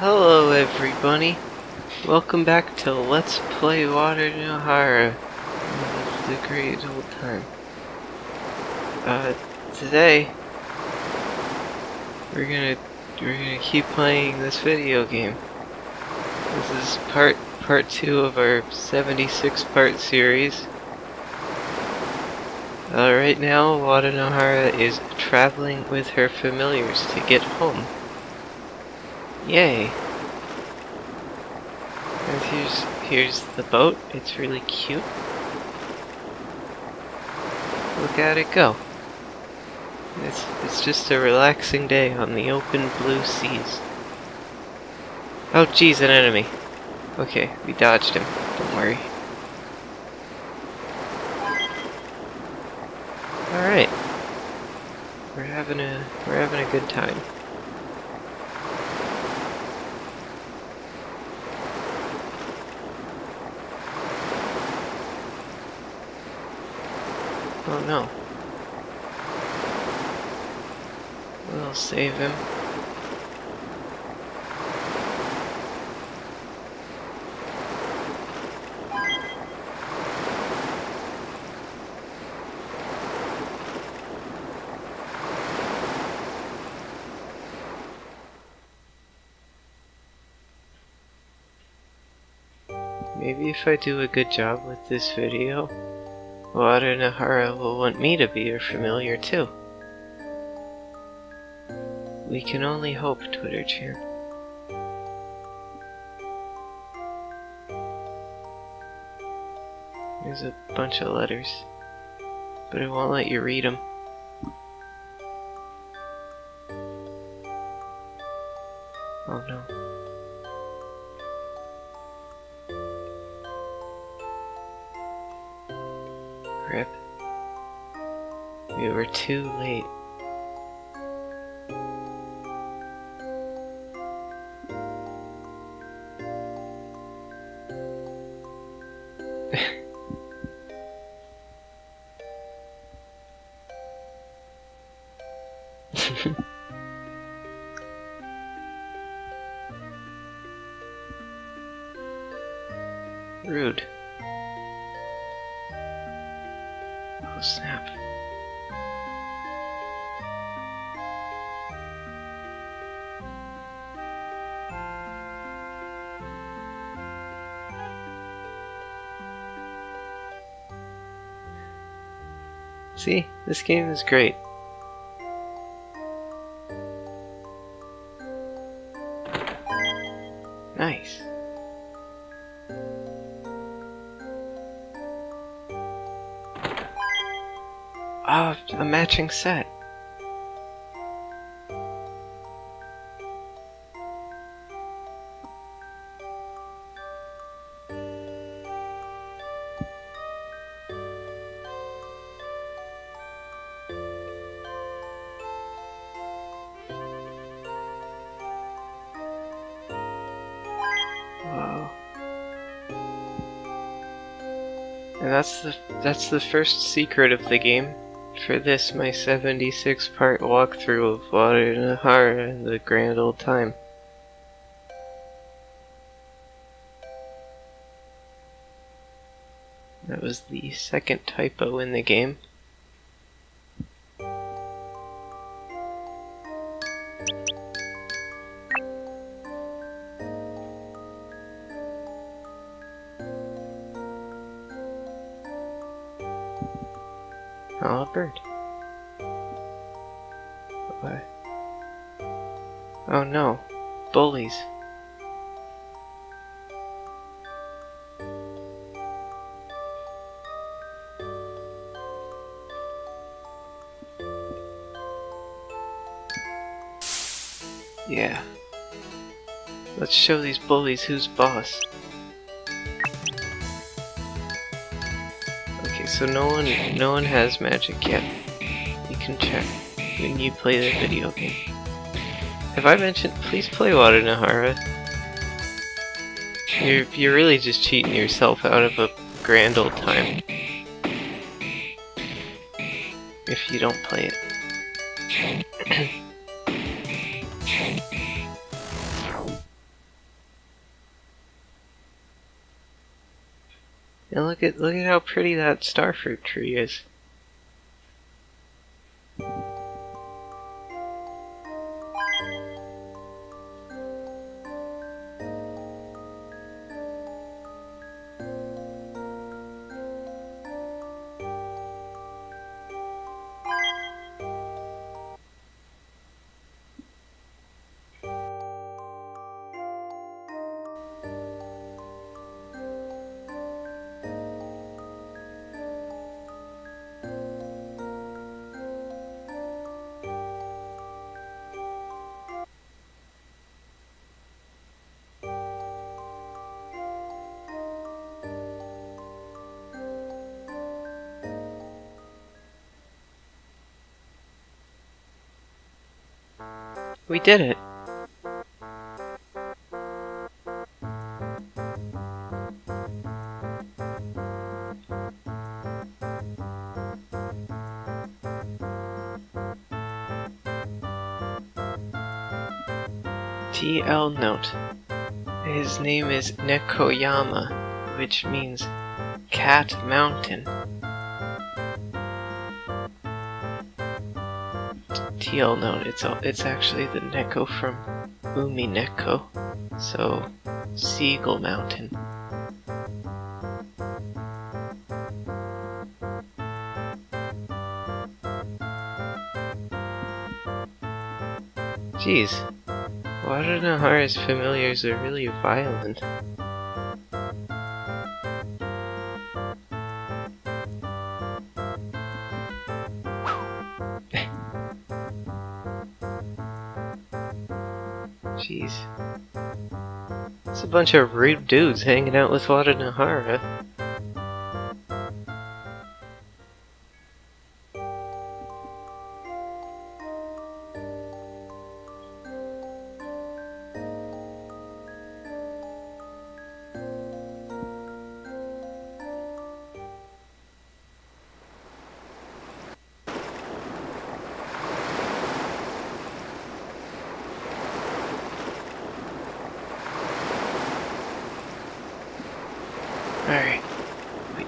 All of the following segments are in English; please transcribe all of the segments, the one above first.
Hello everybody, welcome back to Let's Play Wadanohara, the great old time. Uh, today, we're gonna, we're gonna keep playing this video game. This is part, part two of our 76 part series. Uh, right now, Wada Nohara is traveling with her familiars to get home. Yay! And here's here's the boat. It's really cute. Look at it go. It's it's just a relaxing day on the open blue seas. Oh geez, an enemy. Okay, we dodged him. Don't worry. Alright. We're having a we're having a good time. Oh no. We'll save him. Maybe if I do a good job with this video, Wada Nohara will want me to be her familiar too. We can only hope, Twitter chan. There's a bunch of letters, but it won't let you read them. Rude. Oh snap. See, this game is great. Matching set. That's the that's the first secret of the game. For this, my 76 part walkthrough of Wada Nohara in the grand old time. That was the second typo in the game. Oh, a bird. What? Oh no, bullies. Yeah. Let's show these bullies who's boss. So no one no one has magic yet. You can check when you play the video game. Have I mentioned please play Wadanohara? You're you're really just cheating yourself out of a grand old time. If you don't play it. And look at look at how pretty that starfruit tree is. We did it. TL note. His name is Nekoyama, which means Cat Mountain. TL note, it's it's actually the Neko from Umi Neko, so Seagull Mountain. Jeez, Wadanohara's familiars are really violent. Bunch of rude dudes hanging out with Wadanohara. Alright,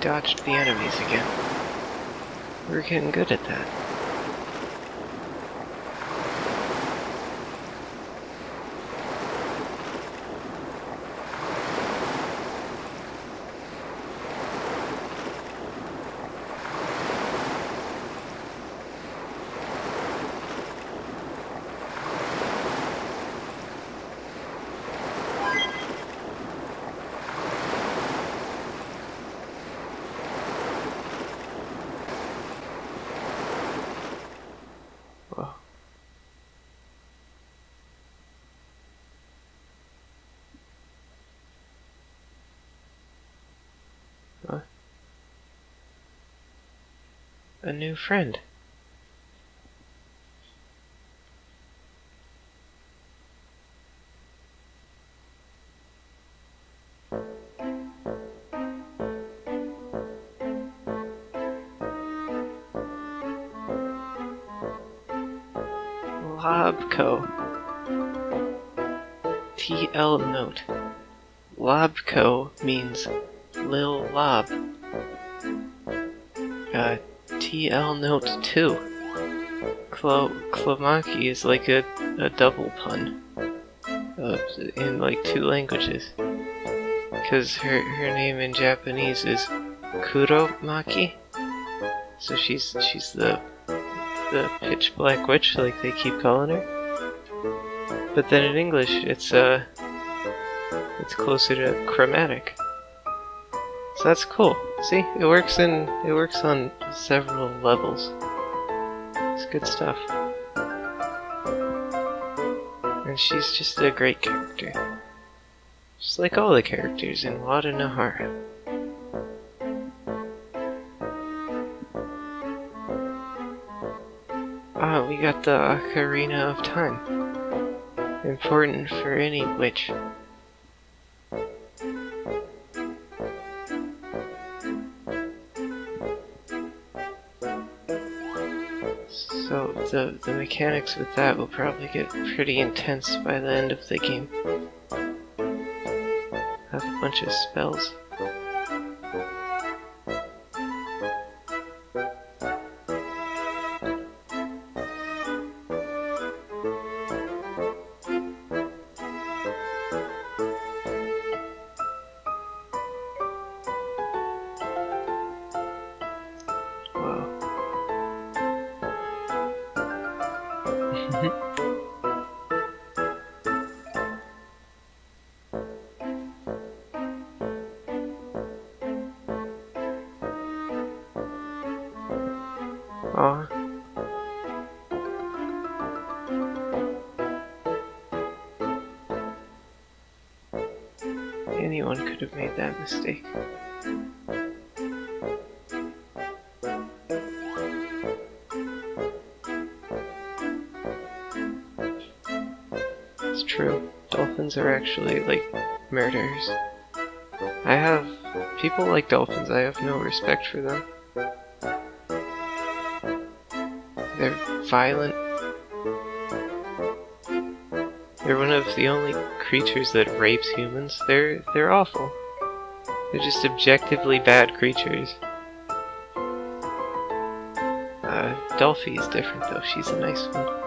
dodged the enemies again. We're getting good at that. A new friend. Lobco. TL note. Lobco means Lob. Uh, TL note 2. Clo Clomaki is like a, a double pun. Uh, in like two languages. Because her, her name in Japanese is Kuromaki. So she's she's the the pitch black witch, like they keep calling her. But then in English, it's uh, it's closer to chromatic. So that's cool. See, it works in it works on several levels. It's good stuff. And she's just a great character. Just like all the characters in Wada Nahara. Ah, we got the Ocarina of Time. Important for any witch. The, mechanics with that will probably get pretty intense by the end of the game. Have a bunch of spells. Anyone could have made that mistake. It's true. Dolphins are actually, like, murderers. I have... People like dolphins, I have no respect for them. They're violent. They're one of the only creatures that rapes humans. They're they're awful. They're just objectively bad creatures. Uh, Dolphi is different though. She's a nice one.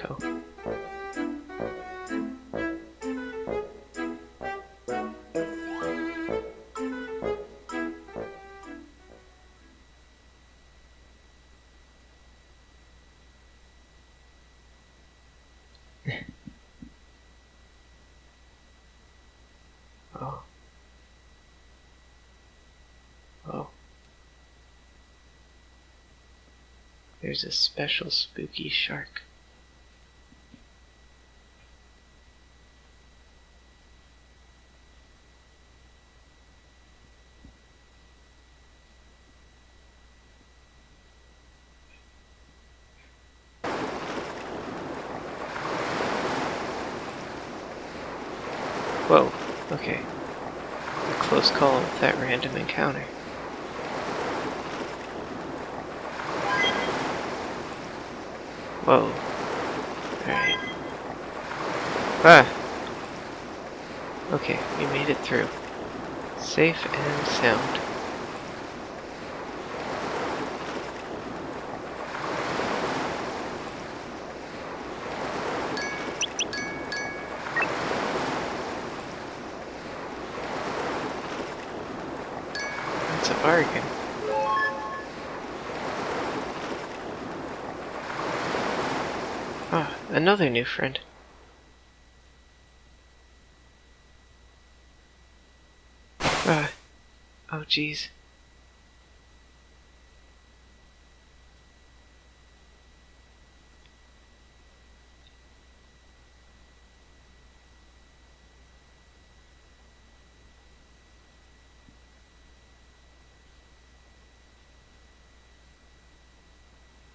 oh. Oh. There's a special spooky shark. Whoa, okay. A close call with that random encounter. Whoa. Alright. Ah! Okay, we made it through. Safe and sound. That's a bargain. Ah, another new friend. Ah, oh jeez.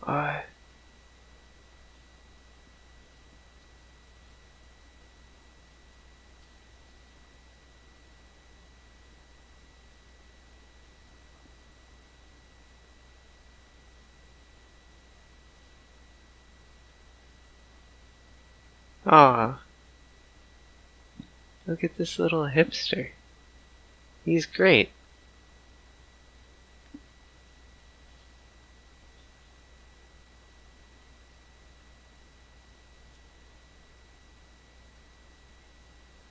Ah. Aw. Look at this little hipster. He's great.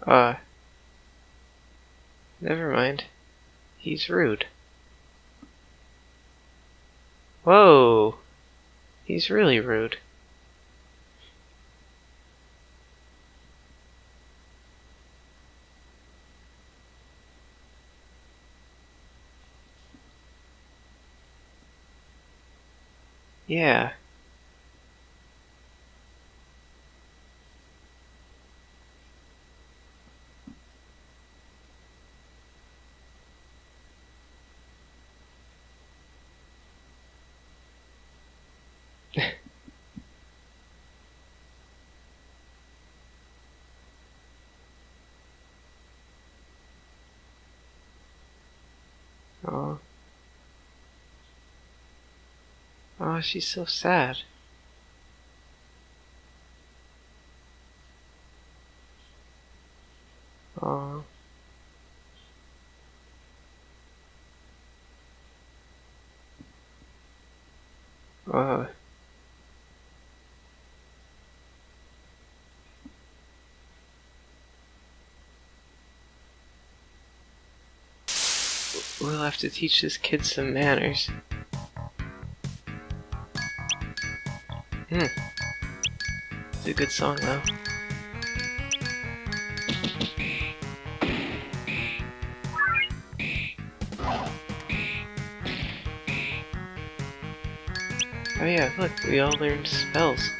Uh. Never mind. He's rude. Whoa! He's really rude. Yeah. Oh, she's so sad. Oh. Oh. We'll have to teach this kid some manners. Hmm. It's a good song though. Oh yeah, look, we all learned spells.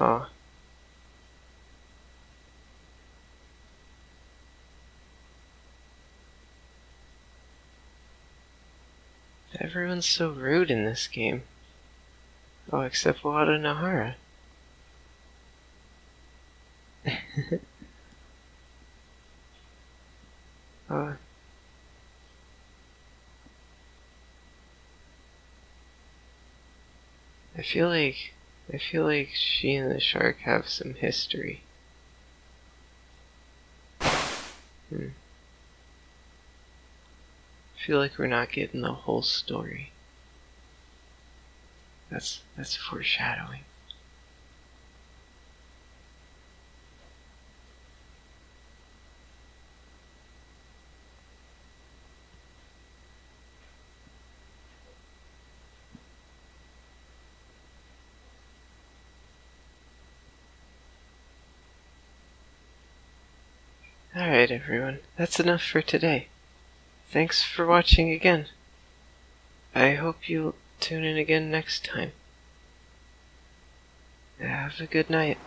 Oh. Everyone's so rude in this game. Oh, except Wada Nahara. uh, I feel like I feel like she and the shark have some history. Hmm. I feel like we're not getting the whole story. That's that's foreshadowing. Alright everyone, that's enough for today. Thanks for watching again. I hope you'll tune in again next time. Have a good night.